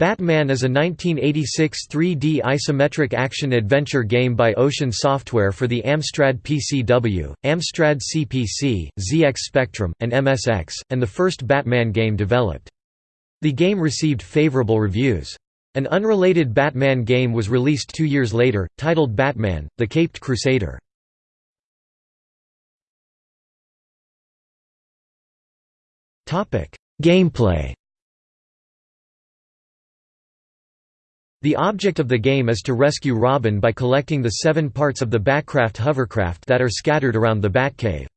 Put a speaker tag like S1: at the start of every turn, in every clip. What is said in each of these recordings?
S1: Batman is a 1986 3D isometric action-adventure game by Ocean Software for the Amstrad PCW, Amstrad CPC, ZX Spectrum, and MSX, and the first Batman game developed. The game received favorable reviews. An unrelated Batman game was released two years later, titled Batman, The Caped Crusader. Gameplay The object of the game is to rescue Robin by collecting the seven parts of the Batcraft hovercraft that are scattered around the Batcave.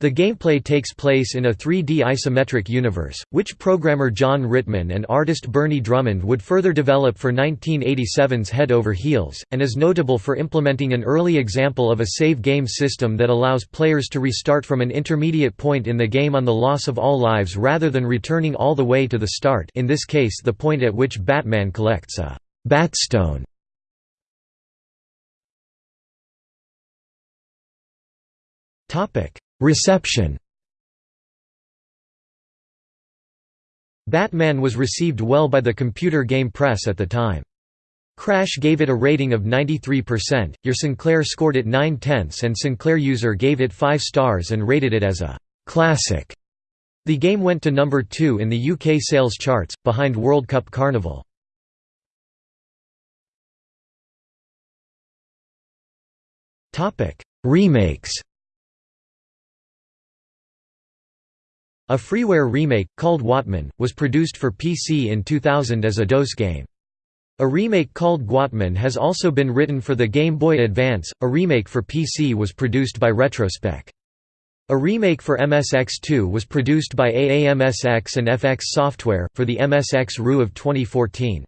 S1: The gameplay takes place in a 3D isometric universe, which programmer Jon Ritman and artist Bernie Drummond would further develop for 1987's Head Over Heels, and is notable for implementing an early example of a save game system that allows players to restart from an intermediate point in the game on the loss of all lives rather than returning all the way to the start in this case the point at which Batman collects a Batstone Reception Batman was received well by the computer game press at the time. Crash gave it a rating of 93%, Your Sinclair scored it 9 tenths and Sinclair User gave it 5 stars and rated it as a «classic». The game went to number 2 in the UK sales charts, behind World Cup Carnival. Remakes A freeware remake, called Watman, was produced for PC in 2000 as a DOS game. A remake called Guatman has also been written for the Game Boy Advance, a remake for PC was produced by Retrospec. A remake for MSX2 was produced by AAMSX and FX Software, for the MSX RU of 2014.